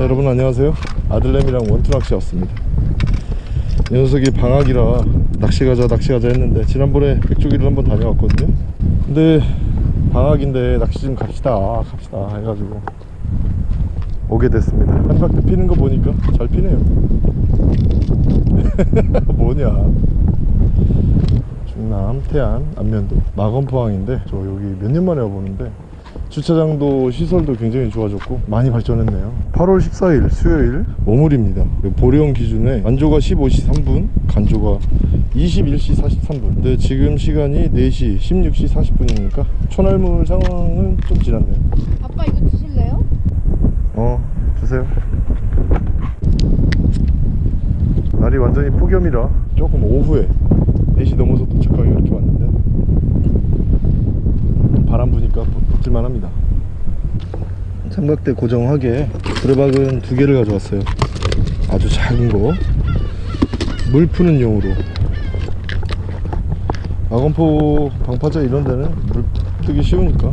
자, 여러분 안녕하세요. 아들내미랑 원투 낚시 왔습니다. 이 녀석이 방학이라 낚시 가자 낚시 가자 했는데 지난번에 백조기를 한번 다녀왔거든요. 근데 방학인데 낚시 좀 갑시다 갑시다 해가지고 오게 됐습니다. 한박대 피는 거 보니까 잘 피네요. 뭐냐. 중남 태안 안면도. 마건포항인데 저 여기 몇 년 만에 와보는데 주차장도 시설도 굉장히 좋아졌고 많이 발전했네요. 8월 14일 수요일 오물입니다. 보령 기준에 만조가 15시 3분 간조가 21시 43분. 근데 지금 시간이 4시 16시 40분이니까 초날물 상황은 좀 지났네요. 아빠 이거 드실래요? 어 주세요. 날이 완전히 폭염이라 조금 오후에 4시 넘어서 도착하기 이렇게 왔는데. 바람 부니까 버틸만 합니다. 삼각대 고정하게 두레박은 두 개를 가져왔어요. 아주 작은 거 물 푸는 용으로. 악원포 방파제 이런 데는 물 뜨기 쉬우니까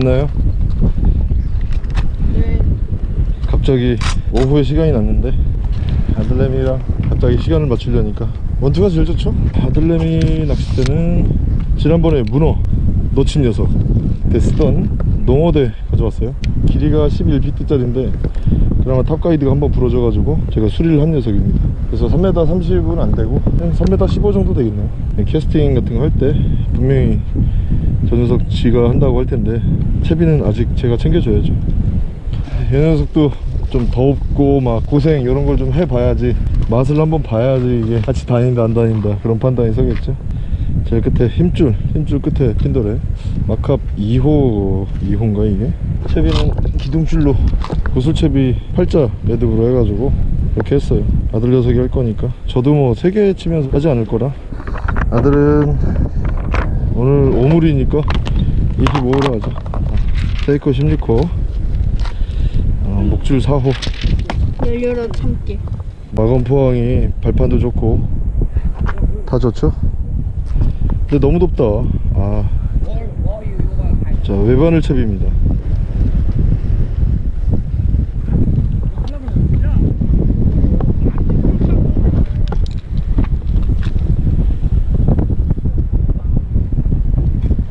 맛있나요? 네. 갑자기 오후에 시간이 났는데 아들내미랑 갑자기 시간을 맞추려니까 원투가 제일 좋죠? 아들내미 낚싯대는 지난번에 문어 놓친 녀석 때 쓰던 농어대 가져왔어요 길이가 11피트짜리인데 그나마 탑가이드가 한번 부러져가지고 제가 수리를 한 녀석입니다. 그래서 3m 30은 안되고 그냥 3m 15 정도 되겠네요. 캐스팅 같은 거 할 때 분명히 저 녀석 지가 한다고 할 텐데 채비는 아직 제가 챙겨줘야죠. 이 녀석도 좀 덥고 막 고생 이런 걸 좀 해봐야지. 맛을 한번 봐야지 이게 같이 다닌다 안 다닌다 그런 판단이 서겠죠. 제일 끝에 힘줄 힘줄 끝에 핀도레 마캅 2호 2호인가 이게 채비는 기둥줄로 구슬채비 팔자 매듭으로 해가지고 이렇게 했어요. 아들 녀석이 할 거니까. 저도 뭐 3개 치면서 하지 않을 거라. 아들은 오늘 오물이니까 25호로 하자. 세이코 16호. 어, 목줄 4호. 열려라 참깨. 마건 포항이 발판도 좋고 다 좋죠? 근데 너무 덥다. 아. 자 외바늘 채비입니다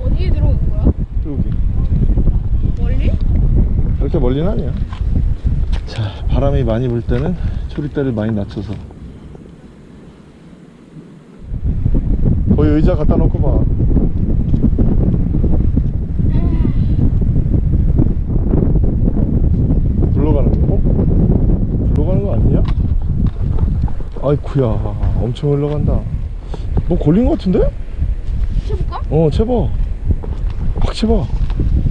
어디에 들어온 거야? 여기 멀리? 그렇게 멀리는 아니야 자 바람이 많이 불 때는 초리대를 많이 낮춰서 거기 의자 갖다 놓고 봐 굴러가는 거? 어? 굴러가는 거 아니냐? 아이쿠야 엄청 흘러간다 뭐 걸린 거 같은데? 쳐볼까? 어 채봐 확 채봐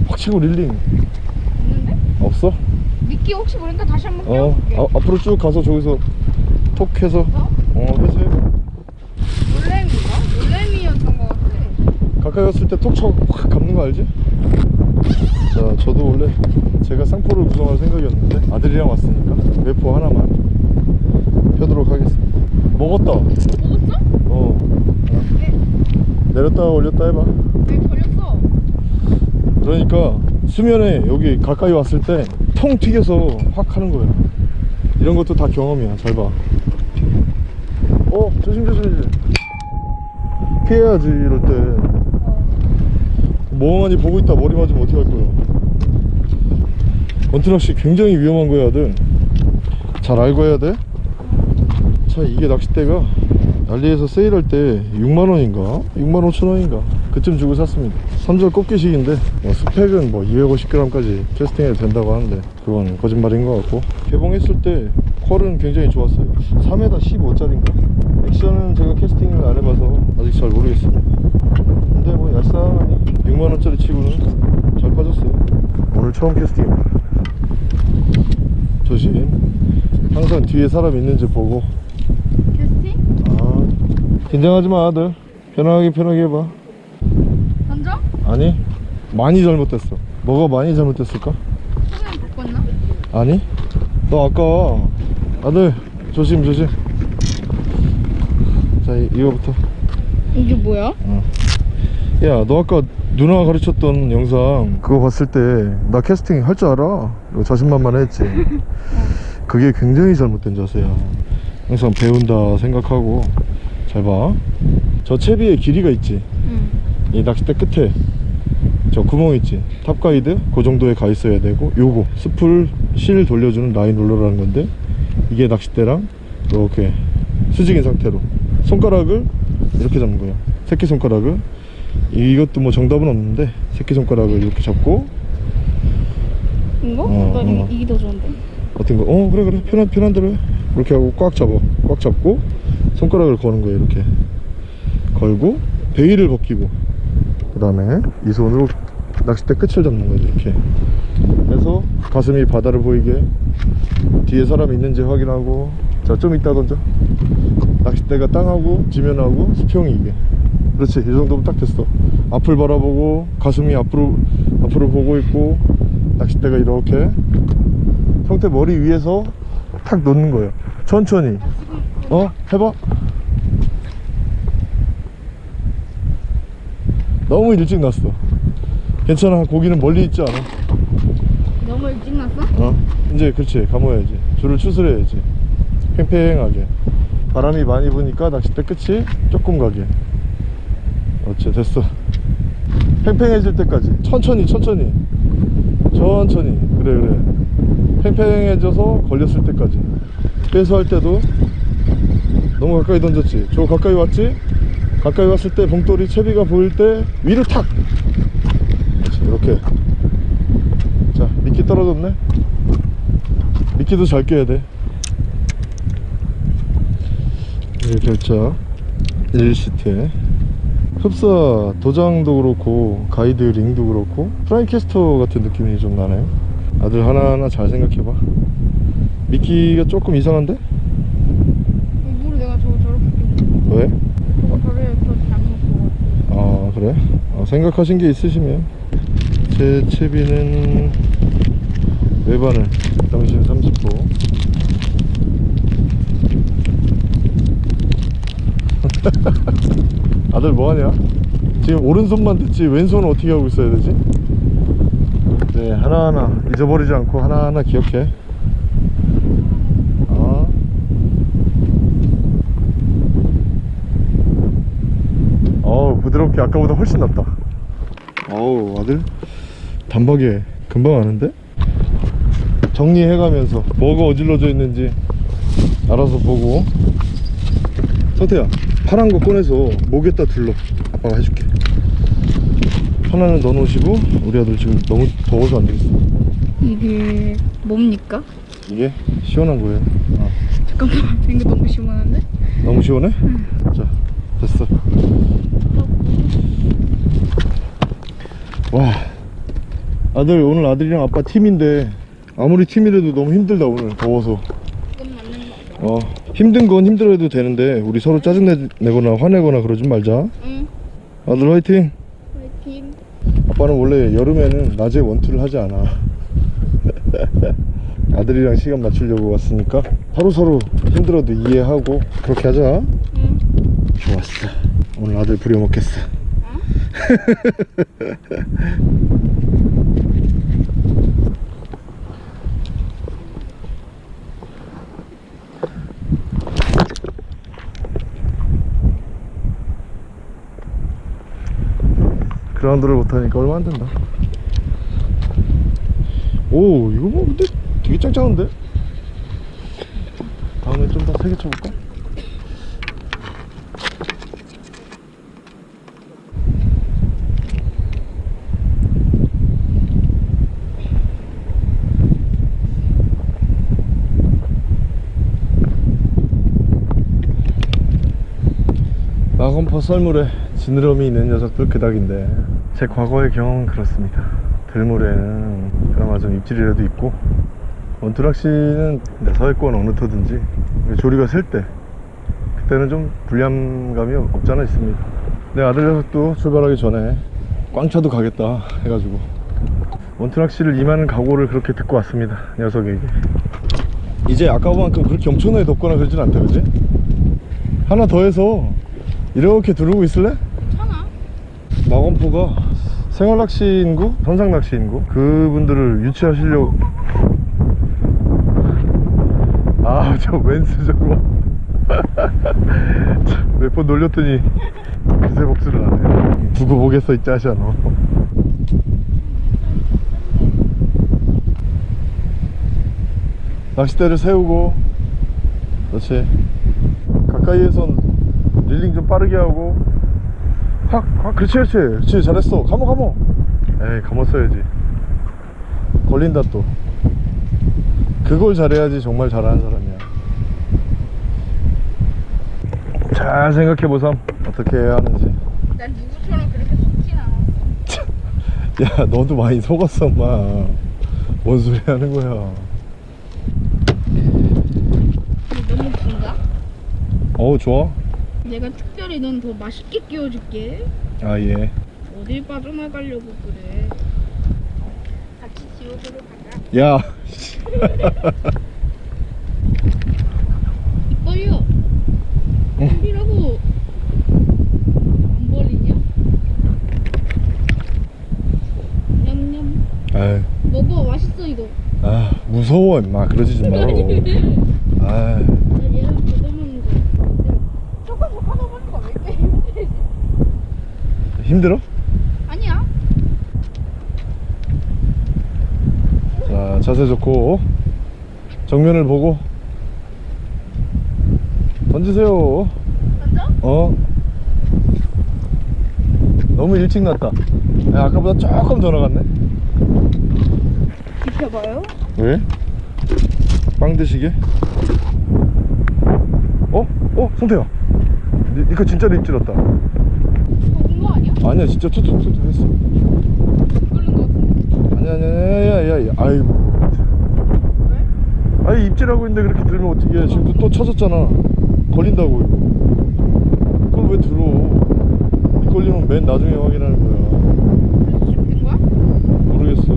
확 치고 릴링 끼 혹시 모르니까 다시 한번 어 껴볼게. 아, 앞으로 쭉 가서 저기서 톡 해서 어? 어 해서 해봐 놀래미가? 놀래미였던 것 같아. 가까이 갔을 때 톡쳐확 감는 거 알지? 자 저도 원래 제가 쌍포를 구성할 생각이었는데 아들이랑 왔으니까 외포 하나만 펴도록 하겠습니다 먹었다 먹었어? 어 네. 내렸다 올렸다 해봐 네, 걸렸어. 그러니까 수면에 여기 가까이 왔을 때 통 튀겨서 확 하는 거야 이런 것도 다 경험이야. 잘봐. 어 조심 조심 피해야지 이럴 때. 멍하니 보고 있다 머리 맞으면 어떻게 할 거야. 원투낚시 굉장히 위험한 거야 아들. 잘 알고 해야 돼? 자 이게 낚싯대가? 알리에서 세일할 때 6만원인가? 6만 5천원인가 그쯤 주고 샀습니다. 3절 꼽기식인데 뭐 스펙은 뭐 250g까지 캐스팅해도 된다고 하는데 그건 거짓말인 것 같고 개봉했을 때 퀄은 굉장히 좋았어요. 3m 15짜리인가? 액션은 제가 캐스팅을 안 해봐서 아직 잘 모르겠습니다. 근데 뭐 얄쌍하니 6만원짜리 치고는 잘 빠졌어요. 오늘 처음 캐스팅입니다. 조심. 항상 뒤에 사람 있는지 보고. 캐스팅? 아 긴장하지 마 아들. 편하게 편하게 해봐? 아니 많이 잘못됐어. 뭐가 많이 잘못됐을까? 소면 바꿨나? 아니? 너 아까 아들 조심 조심. 자 이, 이거부터. 이게 뭐야? 야 너 아까 누나가 가르쳤던 영상 그거 봤을 때 나 캐스팅 할 줄 알아? 자신만만했지. 그게 굉장히 잘못된 자세야. 항상 배운다 생각하고. 잘 봐 저 채비에 길이가 있지? 응. 이 낚싯대 끝에 저 구멍 있지? top guide? 그 정도에 가 있어야 되고 요거. spool 실 돌려주는 line roller라는 건데 이게 낚싯대랑 이렇게 수직인 상태로. 손가락을 이렇게 잡는 거야 새끼손가락을. 이것도 뭐 정답은 없는데 새끼손가락을 이렇게 잡고. 이거? 어, 나 어. 이, 이게 더 좋은데. 어떤 거? 어 그래 그래. 편한 편한 대로 해. 이렇게 하고 꽉 잡아. 꽉 잡고 손가락을 거는 거야 이렇게. 걸고 베일을 벗기고. 그 다음에 이 손으로 낚싯대 끝을 잡는 거야 이렇게. 해서 가슴이 바다를 보이게 뒤에 사람이 있는지 확인하고 자 좀 이따 던져. 낚싯대가 땅하고 지면하고 수평이 이게. 그렇지 이 정도면 딱 됐어. 앞을 바라보고 가슴이 앞으로 앞으로 보고 있고 낚싯대가 이렇게 형태 머리 위에서 탁 놓는 거예요. 천천히. 어? 해봐. 너무 일찍 났어 괜찮아. 고기는 멀리 있지 않아. 너무 일찍 났어? 어? 이제 그렇지. 감아야지. 줄을 추스려야지. 팽팽하게. 바람이 많이 부니까 낚싯대 끝이 조금 가게. 그렇지 됐어. 팽팽해질 때까지. 천천히 천천히. 천천히. 그래 그래. 팽팽해져서 걸렸을 때까지. 빼서할 때도 너무 가까이 던졌지. 저 가까이 왔지? 가까이 왔을 때 봉돌이 채비가 보일 때 위로 탁 이렇게. 자 미끼 떨어졌네? 미끼도 잘 껴야 돼. 이렇게 결자 1시트에. 흡사 도장도 그렇고 가이드 링도 그렇고 프라이캐스터 같은 느낌이 좀 나네요. 아들 하나하나 잘 생각해봐. 미끼가 조금 이상한데? 일부러 내가 저거 저렇게 끼고. 왜? 저래 저 잘못 보고 아 그래? 아, 생각하신 게 있으시면 제 채비는 외바늘 당신 30호 아들 뭐하냐? 지금 오른손만 듣지 왼손은 어떻게 하고 있어야 되지? 네 하나하나 잊어버리지 않고 하나하나 기억해 아. 어우 부드럽게 아까보다 훨씬 낫다 어우 아들 단박에 금방 아는데? 정리해가면서 뭐가 어질러져 있는지 알아서 보고. 서태야 파란 거 꺼내서 목에다 둘러. 아빠가 해줄게. 하나는 넣어놓으시고 우리 아들 지금 너무 더워서 안 되겠어. 이게 뭡니까? 이게 시원한 거예요. 아, 잠깐만 이거 너무 시원한데? 너무 시원해? 자 됐어. 와 아들 오늘 아들이랑 아빠 팀인데 아무리 팀이라도 너무 힘들다 오늘. 더워서. 어 힘든 건 힘들어도 되는데 우리 서로 짜증내거나 화내거나 그러지 말자. 응. 아들 화이팅. 화이팅. 아빠는 원래 여름에는 낮에 원투를 하지 않아. 아들이랑 시간 맞추려고 왔으니까 서로서로 힘들어도 이해하고 그렇게 하자. 응. 좋았어. 오늘 아들 부려먹겠어 그라운드를 못하니까 얼마 안 된다 오 이거 뭐 근데 되게 짱짱한데 다음에 좀 더 세게 쳐볼까? 썰물에 지느러미 있는 녀석들 그닥인데. 제 과거의 경험은 그렇습니다. 들물에는 그나마 좀 입질이라도 있고 원투낚시는 네, 서해권 어느 터든지 조리가 셀 때 그때는 좀 불리함감이 없잖아 있습니다. 내 아들 녀석도 출발하기 전에 꽝차도 가겠다 해가지고 원투낚시를 임하는 각오를 그렇게 듣고 왔습니다 녀석에게. 이제 아까만큼 그렇게 엄청나게 덥거나 그러진 않다 그지? 하나 더 해서 이렇게 두르고 있을래? 괜찮아. 마건포가 생활낚시인구, 선상낚시인구? 그분들을 유치하시려고. 아 저 웬스 저거. 몇 번 놀렸더니 그새 복수를 안해 두고 보겠어 이 짜샤 너. 낚싯대를 세우고 그렇지. 가까이에선 릴링 좀 빠르게 하고. 확, 확 그렇지 그렇지. 그렇지 잘했어. 감어 감어 에이 감았어야지. 걸린다 또. 그걸 잘해야지 정말 잘하는 사람이야. 잘 생각해보삼. 어떻게 해야 하는지. 난 누구처럼 그렇게 속진 않아. 야 너도 많이 속았어 엄마. 뭔 소리 하는 거야. 너무 긴가? 어우 좋아 내가 특별히 넌 더 맛있게 끼워줄게. 아예 어딜 빠져나가려고 그래. 같이 지옥으로 가자. 야 이뻐요. 이라고 안 벌리냐? 냠냠. 아이, 먹어 맛있어 이거. 아 무서워 임마 그러지 좀 말어 아 나 얘랑 걷어먹는 거. 조금 더 하다 보니까 왜 이렇게 힘들지? 힘들어? 아니야. 자 자세 좋고 정면을 보고 던지세요 맞아? 어 너무 일찍 났다 야, 아까보다 조금 더 나갔네 지켜봐요. 왜? 빵 드시게? 어? 어? 성태야 니, 니거 입질렀다 먹은 거 아니야? 아니야 진짜 투투투투 했어. 아니야 아니야 아니야 아니야 아이고 왜? 아니 입질하고 있는데 그렇게 들면 어떻게 해 지금 또, 또 쳐졌잖아. 걸린다고 이거. 그걸 왜 들어? 이 걸리면 맨 나중에 확인하는 거야. 지금 된 거야? 모르겠어.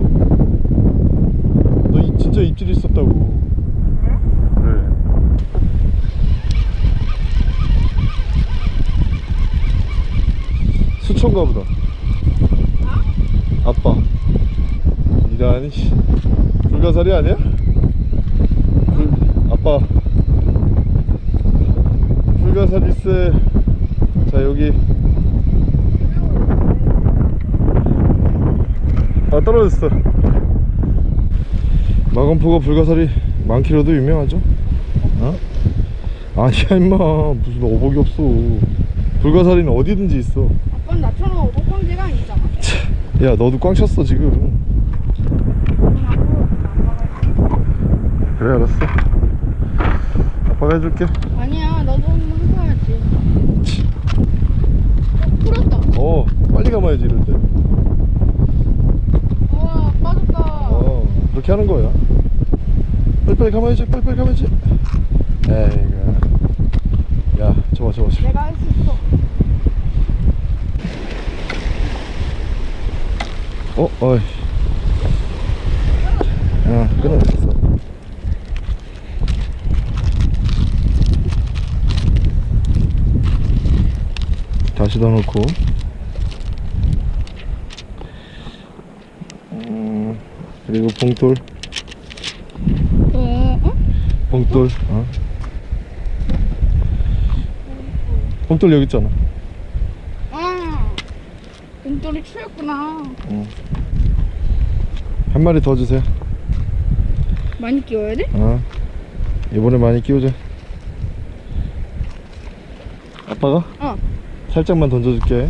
너 이- 진짜 입질 있었다고 그래 수초인가 보다. 아빠. 씨. 불가사리 아니야? 불, 아빠. 불가사리세 자 여기. 아 떨어졌어. 마건포가 불가사리 많기로도 유명하죠? 어? 아니야 임마. 무슨 어복이 없어. 불가사리는 어디든지 있어 아빠는 나처럼 어복광대가 아니잖아. 야 너도 꽝 쳤어 지금. 그래 알았어 아빠가 해줄게 아니야, 너도 한번 해봐야지. 어, 풀었다. 어 빨리 감아야지 이럴 때 우와, 빠졌다. 어, 그렇게 하는 거야. 빨리빨리 감아야지, 빨리빨리 감아야지. 에이그. 야, 저봐, 저봐, 저봐. 내가 할 수 있어. 어, 어이. 아, 끊어졌어. 다시 넣어놓고. 음, 그리고 봉돌. 봉돌 어? 봉돌 여기 있잖아 아, 공돌이 추였구나. 응. 한 마리 더 주세요 많이 끼워야 돼? 어. 이번에 많이 끼우자 아빠가? 어. 살짝만 던져줄게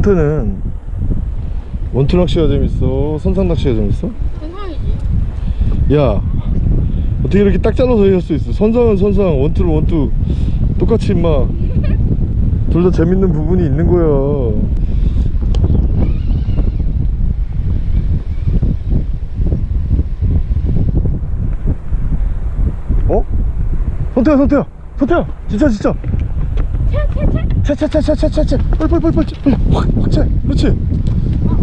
헌터는 원투 낚시가 재밌어? 선상 낚시가 재밌어? 선상이지 야 어떻게 이렇게 딱 잘라서 얘기할 수 있어 선상은 선상 원투는 원투 똑같이 임마 둘 다 재밌는 부분이 있는 거야 어? 선태야 선태야 선태야 진짜 진짜 차차차차차차차. 빨빨빨빨차 확 확차. 그렇지. 아,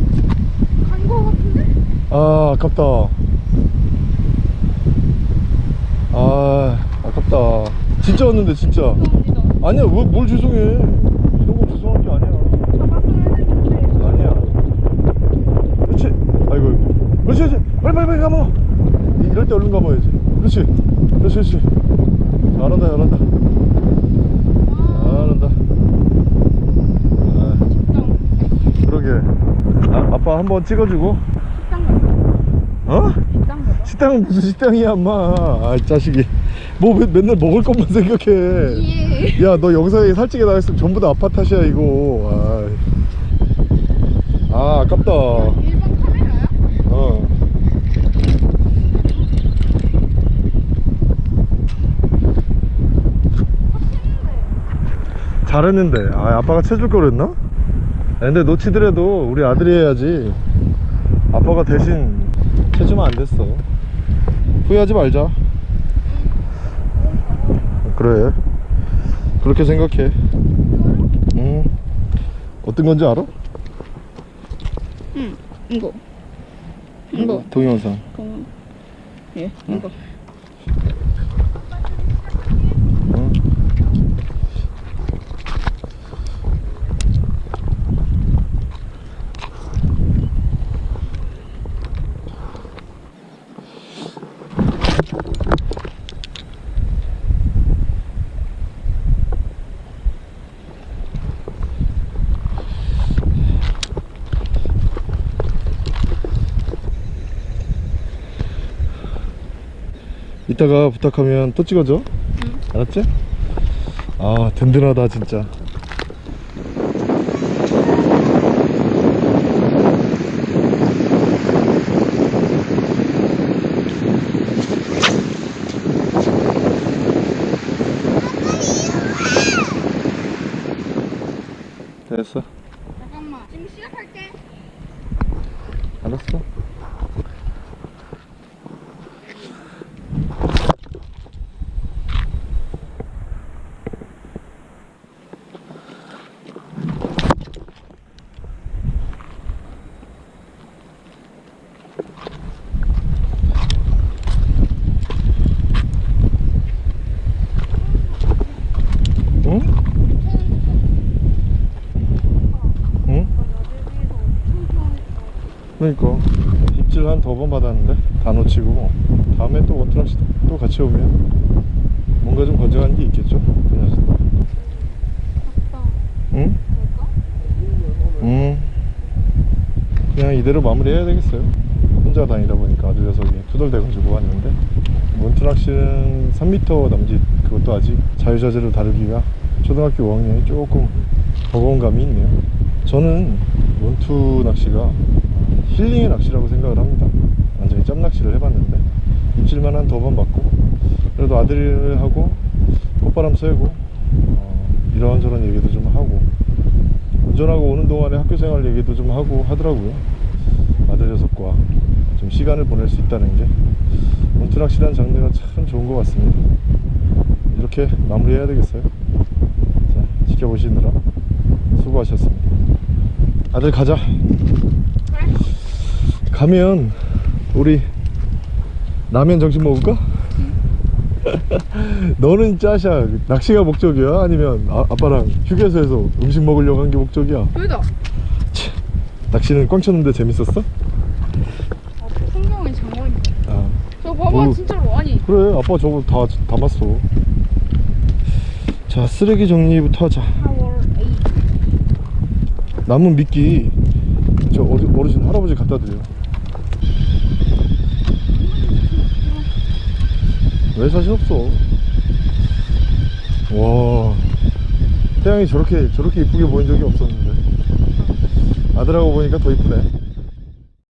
간거 같은데? 아 아깝다. 아 아깝다. 진짜 왔는데 진짜. 아니야 왜, 뭘 죄송해. 한번 찍어주고. 어? 식당. 식당은 무슨 식당이야 엄마 아이 자식이 뭐 맨- 맨날 먹을 것만 생각해 예. 야너 영상에 살찌게 나갔으면 전부 다 아빠 탓이야 이거 아이. 아 아깝다 카메라야? 어 잘했는데 아 아빠가 채줄 걸 그랬나? 아, 근데 놓치더라도 우리 아들이 해야지 아빠가 대신 채주면 안 됐어 후회하지 말자 그래 그렇게 생각해 응 어떤 건지 알아? 응. 이거. 이거. 동영상. 예. 이거. 응? 이따가 부탁하면 또 찍어줘. 알았지? 아 든든하다 진짜 됐어 잠깐만. 지금 시작할게. 알았어 응? 응? 그러니까. 입질 한 두 번 받았는데? 다 놓치고. 다음에 또 원트라시 또 같이 오면 뭔가 좀 건져가는 게 있겠죠? 그 녀석. 아빠. 응? 응. 그냥 이대로 마무리해야 되겠어요. 혼자 다니다 보니까 아주 녀석이 투덜대가지고 왔는데. 원트락시는 3m 남짓. 그것도 아직 자유자재로 다루기가 초등학교 5학년이 조금 버거운 감이 있네요. 저는 원투 낚시가 힐링의 낚시라고 생각을 합니다. 완전히 짬 낚시를 해봤는데 입질만 한 두번 받고 그래도 아들하고 꽃바람 쐬고 어, 이런저런 얘기도 좀 하고 운전하고 오는 동안에 학교 생활 얘기도 좀 하고 하더라고요. 아들 녀석과 좀 시간을 보낼 수 있다는 게 원투낚시라는 장르가 참 좋은 것 같습니다. 이렇게 마무리해야 되겠어요? 자 지켜보시느라 수고하셨습니다. 아들 가자. 가면 우리 라면 정식 먹을까? 너는 짜샤 낚시가 목적이야? 아니면 아, 아빠랑 휴게소에서 음식 먹으려고 한 게 목적이야? 둘다. 치, 낚시는 꽝 쳤는데 재밌었어? 아, 풍경이 장관이다. 아저 봐봐 오. 진짜로 아니. 그래 아빠 저거 다 담았어 자 쓰레기 정리부터 하자 4월 8. 남은 미끼 저 어르, 어르신 할아버지 갖다 드려 왜 자신 없어? 와. 태양이 저렇게 저렇게 이쁘게 보인 적이 없었는데. 아들하고 보니까 더 이쁘네